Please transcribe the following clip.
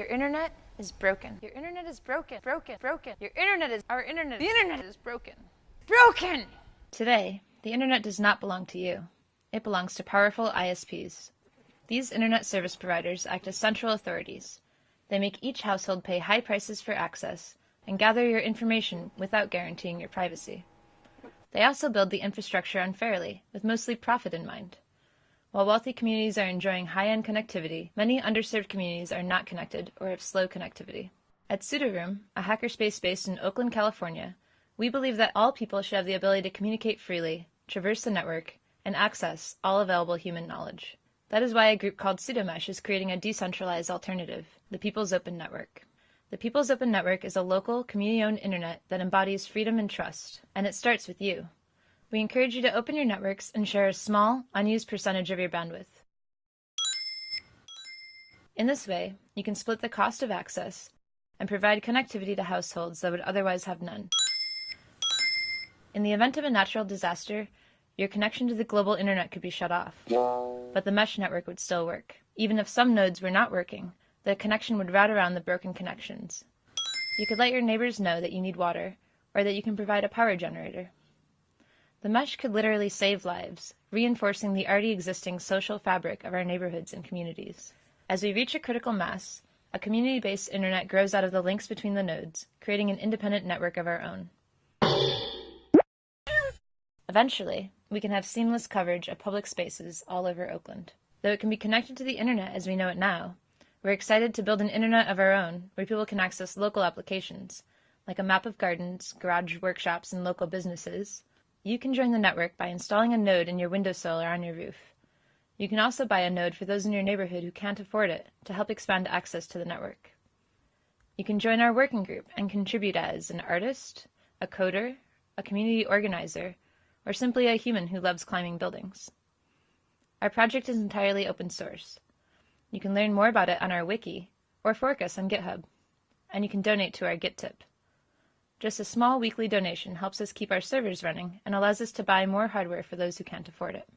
Your internet is broken. Your internet is broken. Broken. Broken. Your internet is our internet. The internet is broken. Broken. Today, the internet does not belong to you. It belongs to powerful ISPs. These internet service providers act as central authorities. They make each household pay high prices for access and gather your information without guaranteeing your privacy. They also build the infrastructure unfairly, with mostly profit in mind. While wealthy communities are enjoying high-end connectivity, many underserved communities are not connected or have slow connectivity. At Sudoroom, a hackerspace based in Oakland, California, we believe that all people should have the ability to communicate freely, traverse the network, and access all available human knowledge. That is why a group called Sudomesh is creating a decentralized alternative, the People's Open Network. The People's Open Network is a local, community-owned internet that embodies freedom and trust, and it starts with you. We encourage you to open your networks and share a small, unused percentage of your bandwidth. In this way, you can split the cost of access and provide connectivity to households that would otherwise have none. In the event of a natural disaster, your connection to the global internet could be shut off, but the mesh network would still work. Even if some nodes were not working, the connection would route around the broken connections. You could let your neighbors know that you need water, or that you can provide a power generator. The mesh could literally save lives, reinforcing the already existing social fabric of our neighborhoods and communities. As we reach a critical mass, a community-based internet grows out of the links between the nodes, creating an independent network of our own. Eventually, we can have seamless coverage of public spaces all over Oakland. Though it can be connected to the internet as we know it now, we're excited to build an internet of our own where people can access local applications, like a map of gardens, garage workshops, and local businesses, you can join the network by installing a node in your windowsill or on your roof. You can also buy a node for those in your neighborhood who can't afford it to help expand access to the network. You can join our working group and contribute as an artist, a coder, a community organizer, or simply a human who loves climbing buildings. Our project is entirely open source. You can learn more about it on our wiki or fork us on GitHub, and you can donate to our Gittip. Just a small weekly donation helps us keep our servers running and allows us to buy more hardware for those who can't afford it.